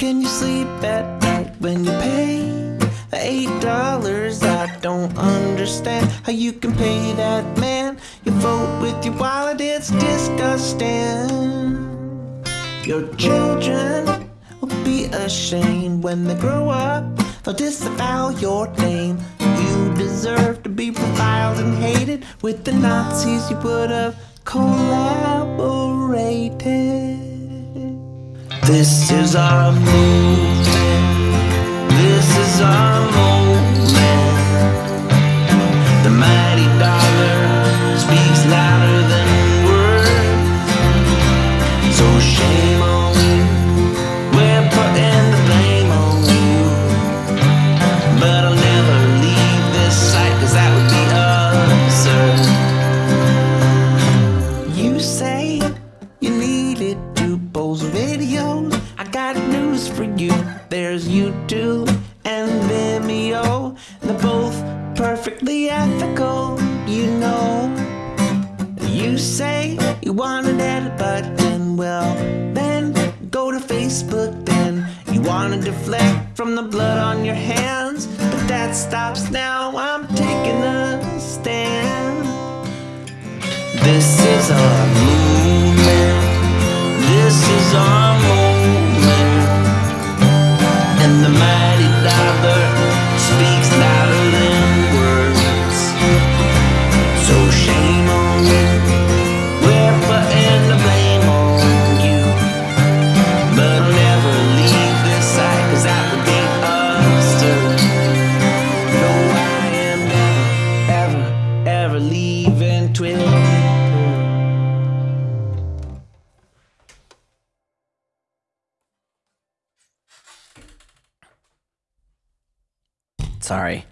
can you sleep at night when you pay eight dollars? I don't understand how you can pay that man You vote with your wallet. It's disgusting. Your children will be ashamed when they grow up. They'll disavow your name. You deserve to be reviled and hated with the Nazis you would have collaborated. This is our movement. This is our moment. The mighty dollar speaks louder than words. So shame videos. I got news for you. There's YouTube and Vimeo. They're both perfectly ethical, you know. You say you want an edit button, well, then go to Facebook then. You want to deflect from the blood on your hands, but that stops now. I'm taking a stand. This is our Sorry.